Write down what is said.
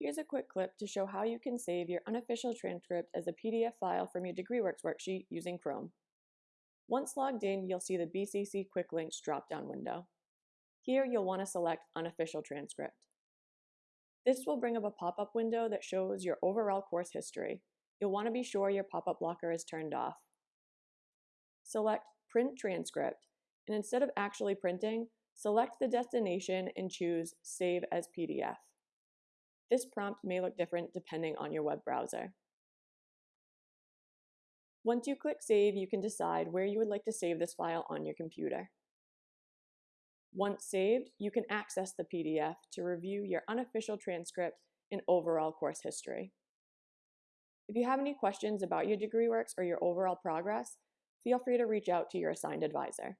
Here's a quick clip to show how you can save your unofficial transcript as a PDF file from your DegreeWorks worksheet using Chrome. Once logged in, you'll see the BCC Quick Links drop-down window. Here, you'll want to select Unofficial Transcript. This will bring up a pop-up window that shows your overall course history. You'll want to be sure your pop-up blocker is turned off. Select Print Transcript, and instead of actually printing, select the destination and choose Save as PDF. This prompt may look different depending on your web browser. Once you click Save, you can decide where you would like to save this file on your computer. Once saved, you can access the PDF to review your unofficial transcript and overall course history. If you have any questions about your DegreeWorks or your overall progress, feel free to reach out to your assigned advisor.